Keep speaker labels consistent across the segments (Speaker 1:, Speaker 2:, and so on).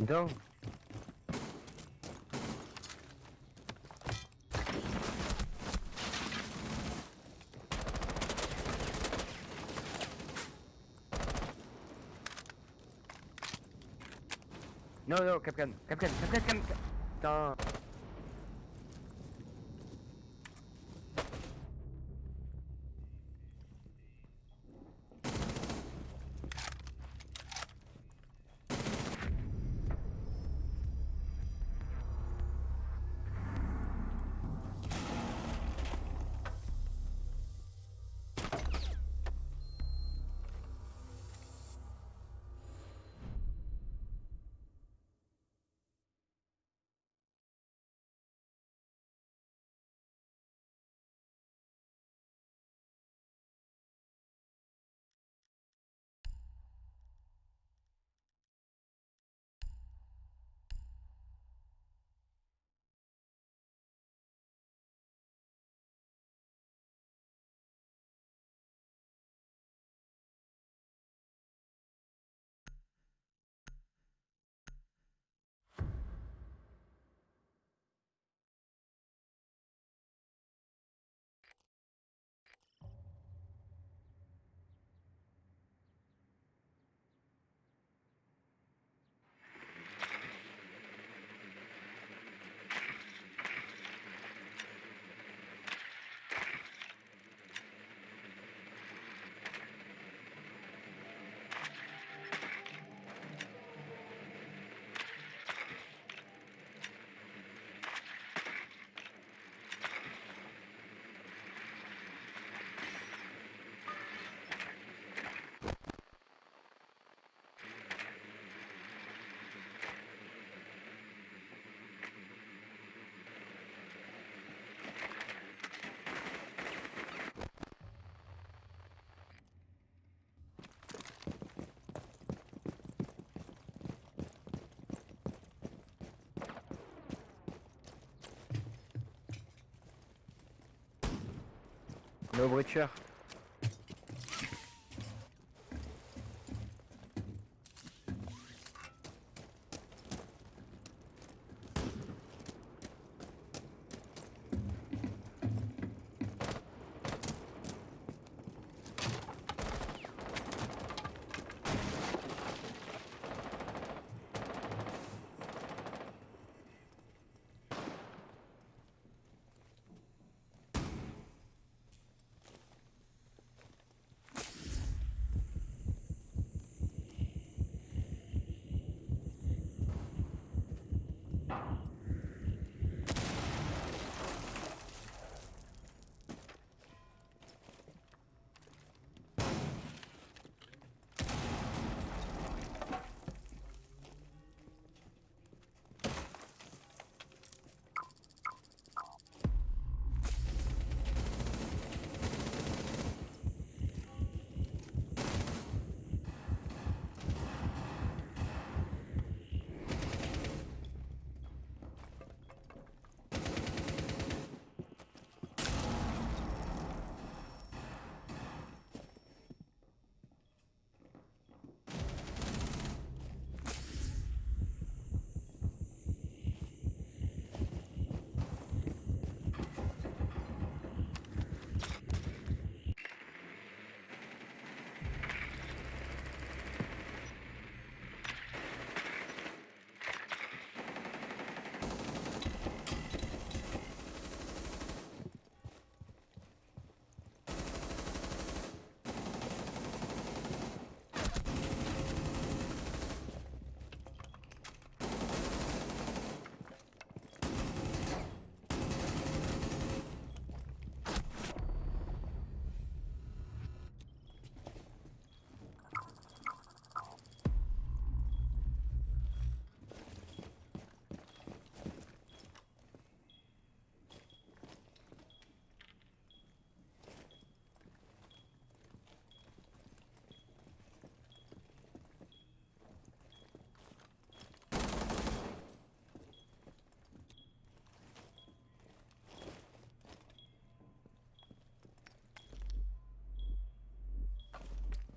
Speaker 1: Então. Non, non, Capcan, Capcan, Capcan, Capcan. Putain. No voiture.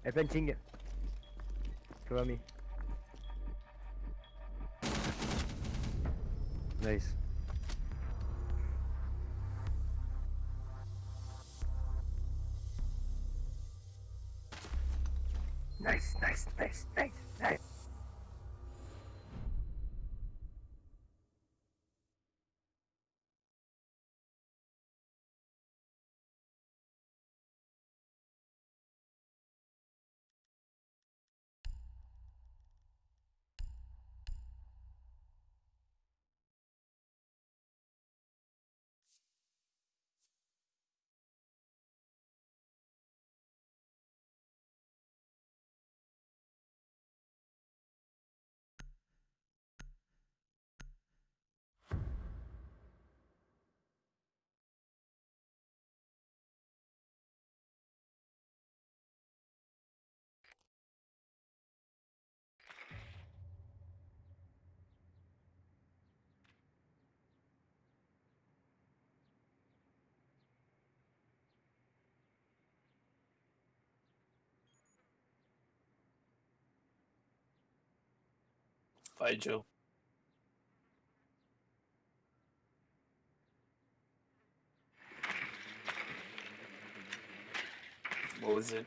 Speaker 1: È punching. Cover me. Nice. Nice, nice, nice, nice.
Speaker 2: Bye, Joe. What was it?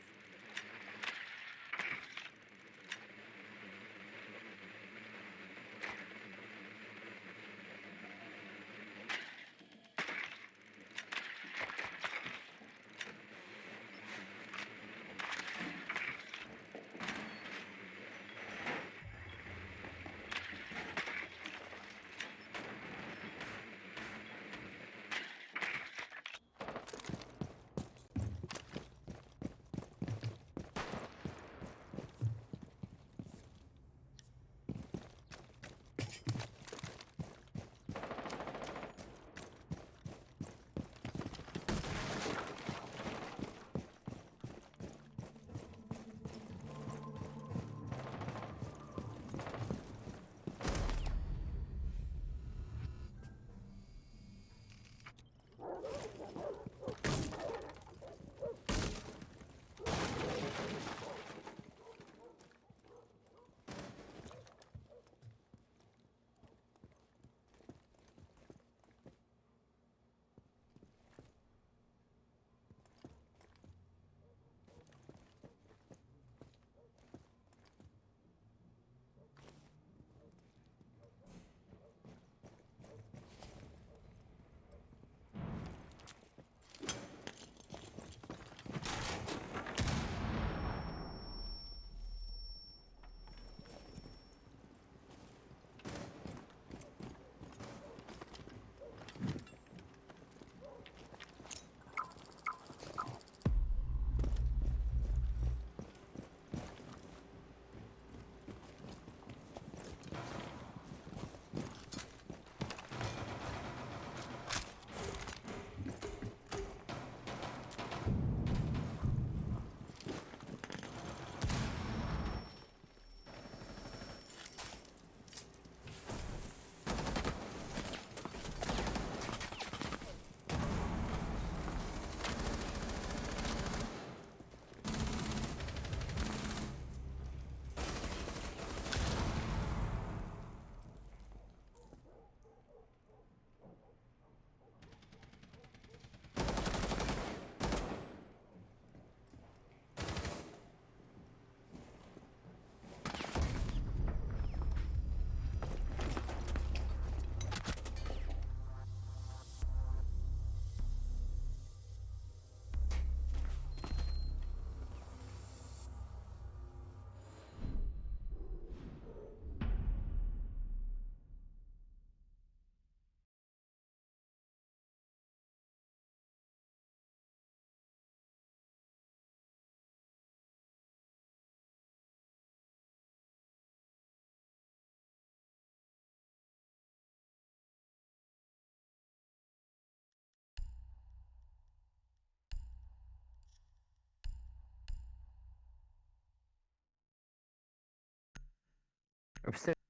Speaker 1: 없어요.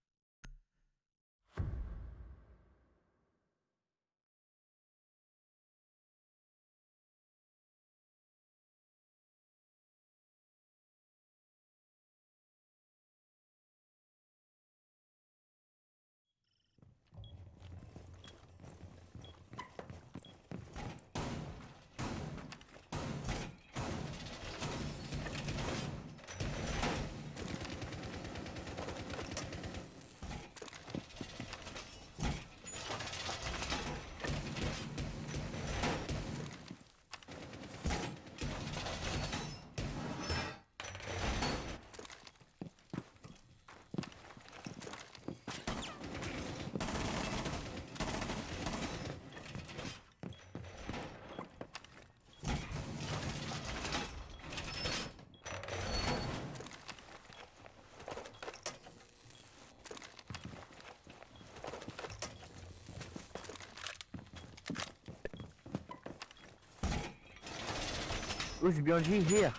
Speaker 1: Usbianji here.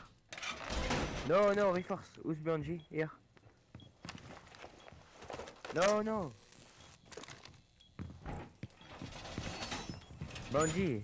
Speaker 1: No, no, reforce. Usbianji here. No, no. Banji,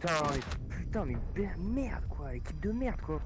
Speaker 1: Putain, putain, mais merde quoi, équipe de merde quoi.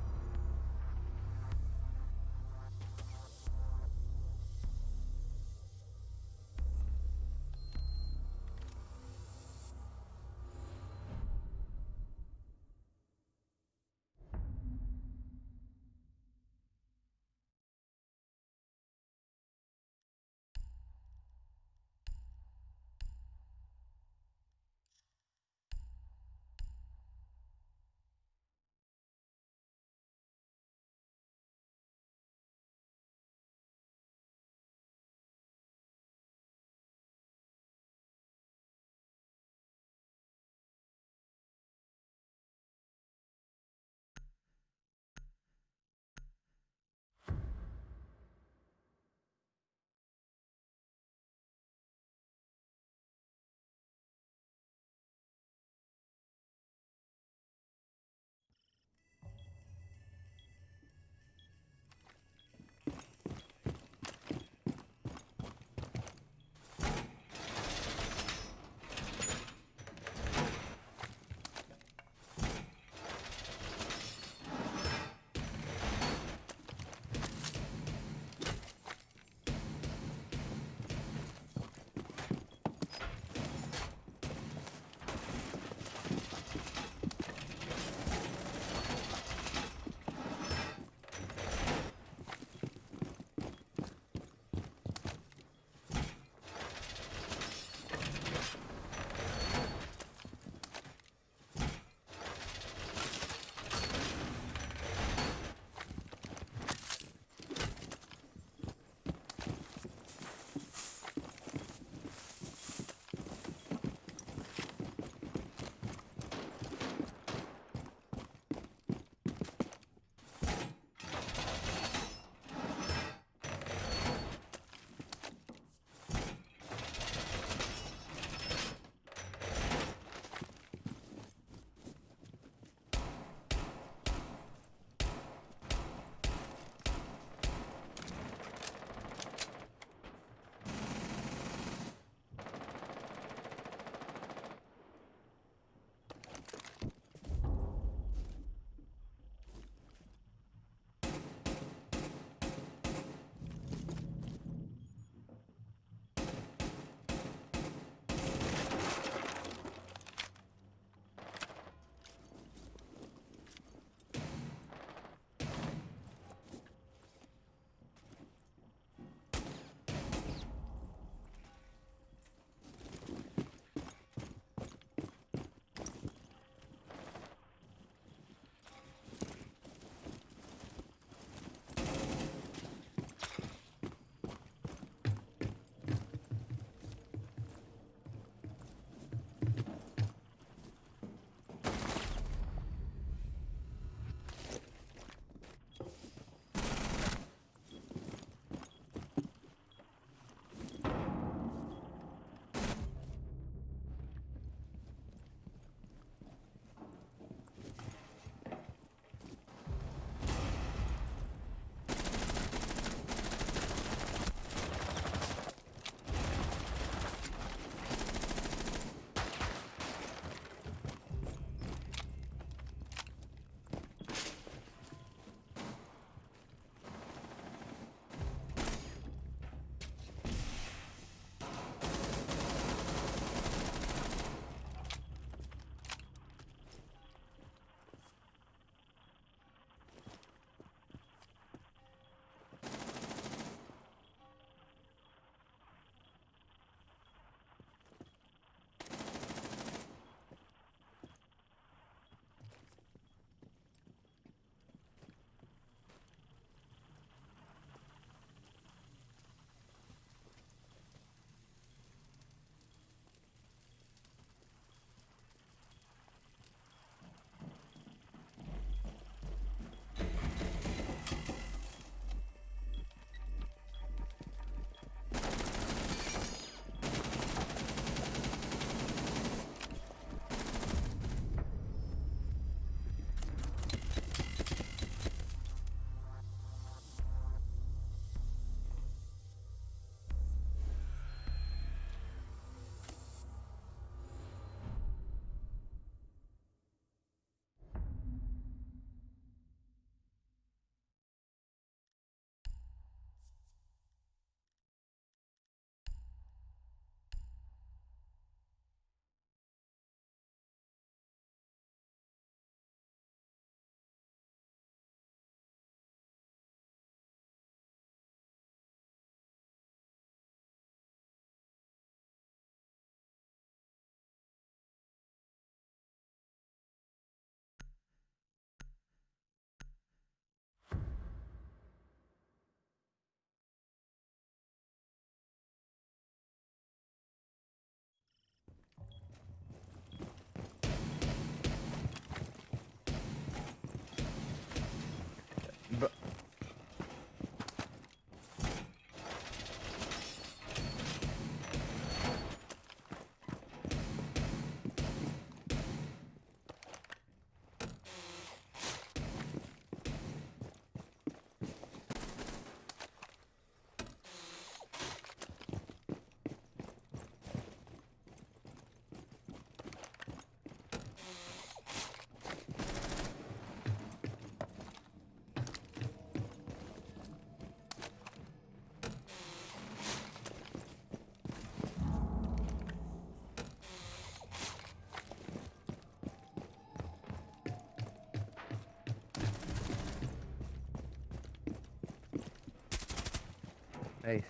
Speaker 1: Nice.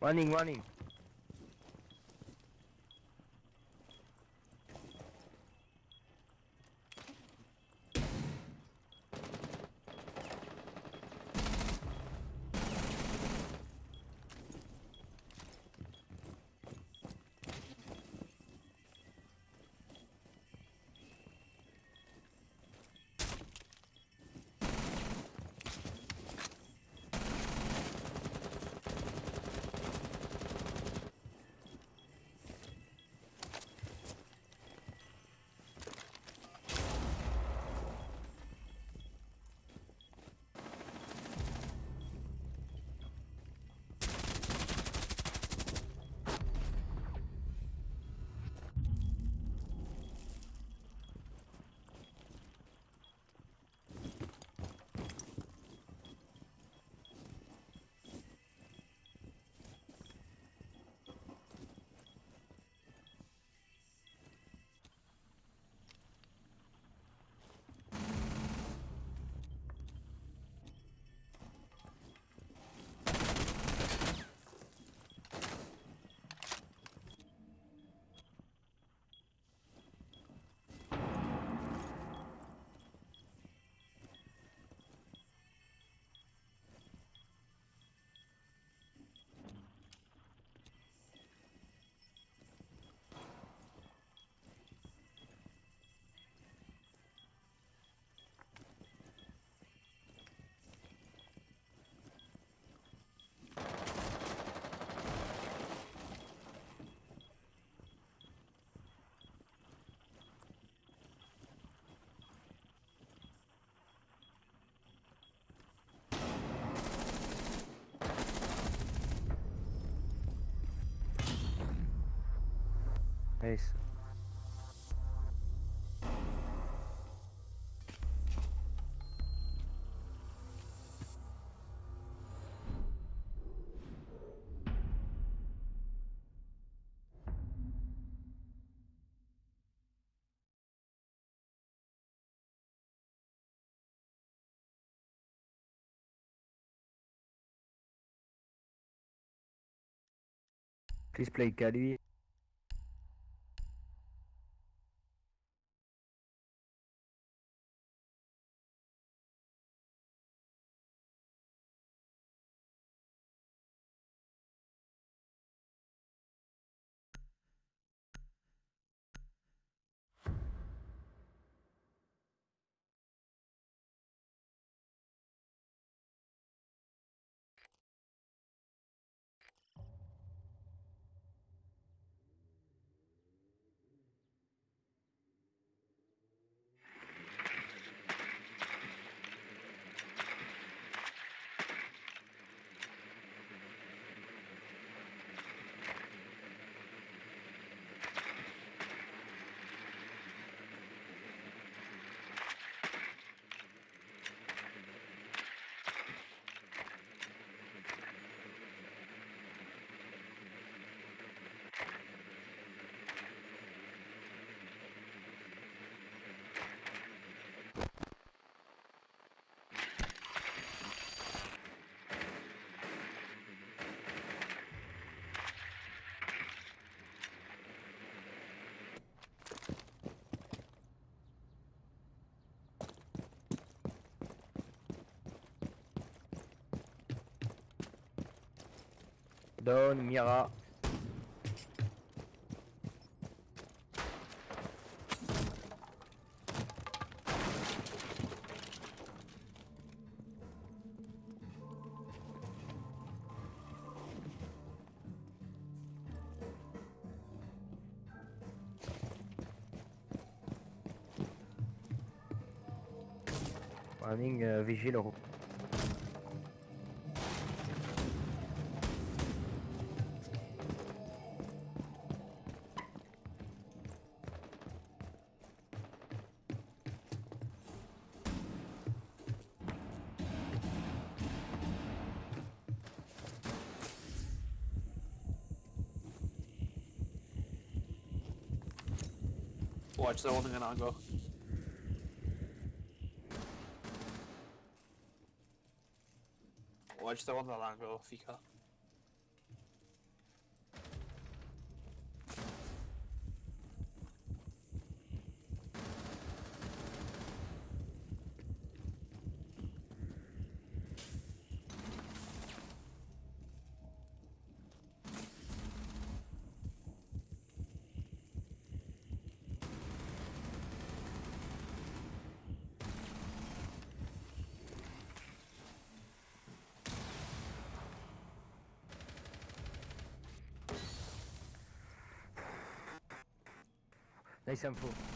Speaker 1: Running, running. Nice. Please play Cali. Down, Mira. Running uh.
Speaker 2: Watch the holding an ongo. Watch the one that ongo, Fika.
Speaker 1: Nice info.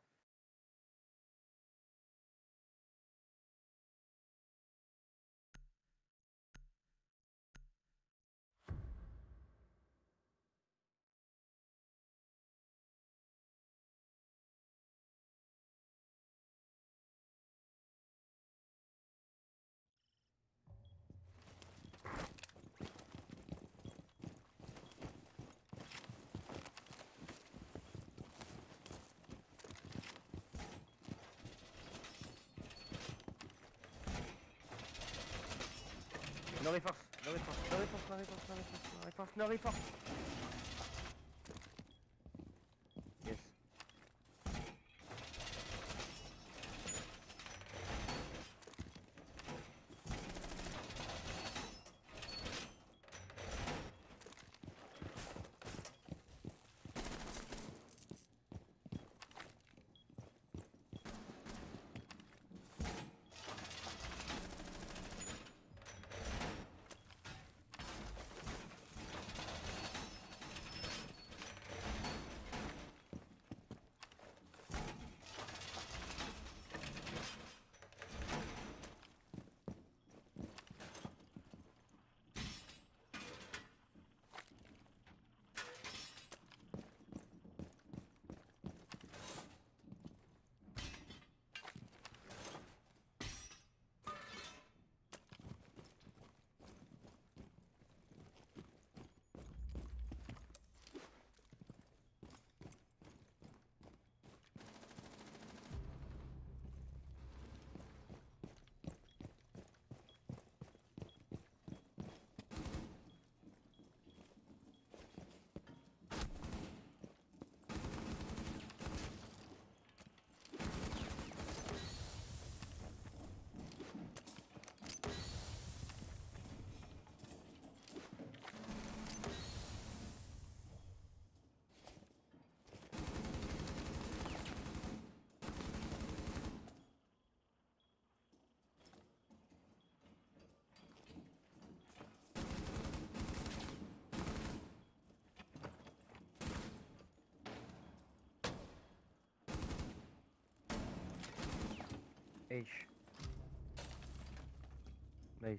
Speaker 1: Hay première. No reforce, no reforce, no reforce, no reforce, no reforce, no reforce, no reforce. Yes. H. Nice.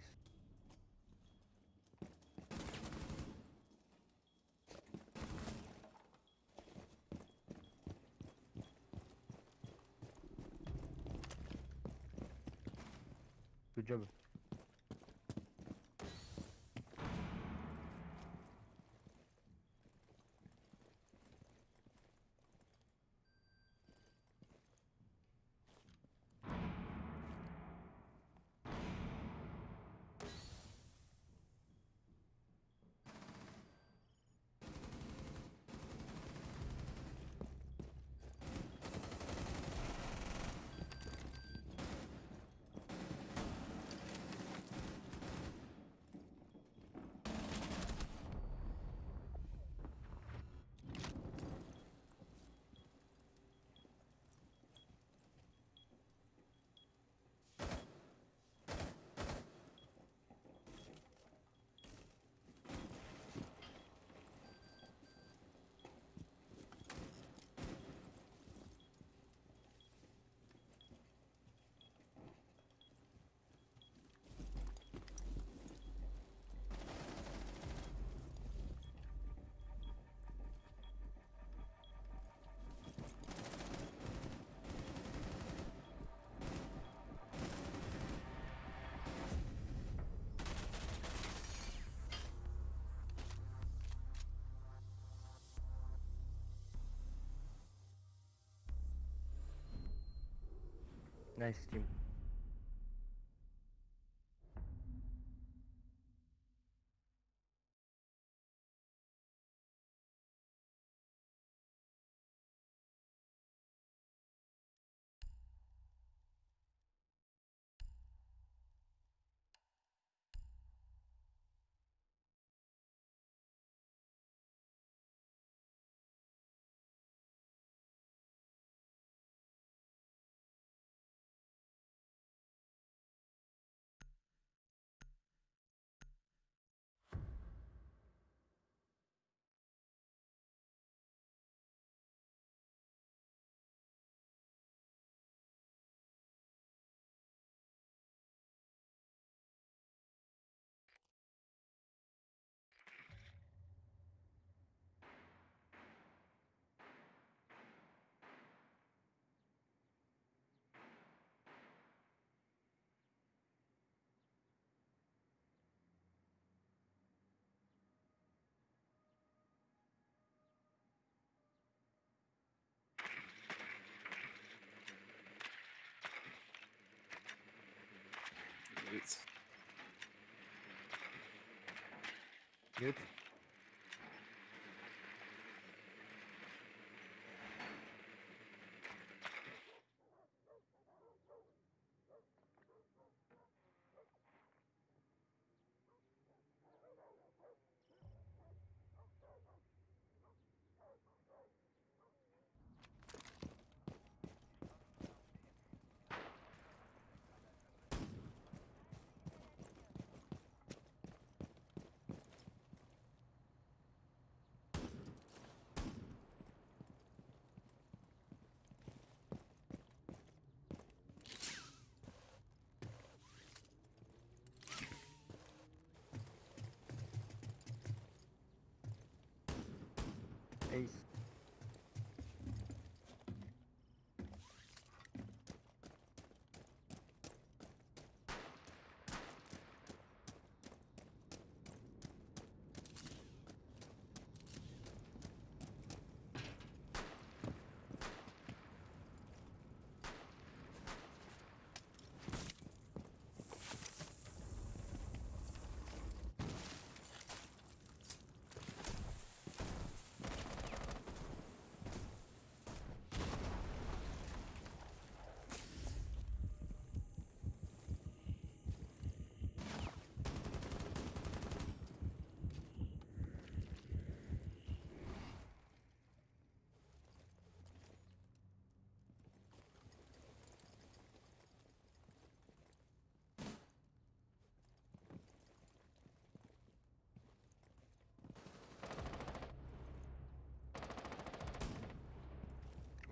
Speaker 1: Good job. Nice team. Good.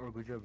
Speaker 1: Oh, good job.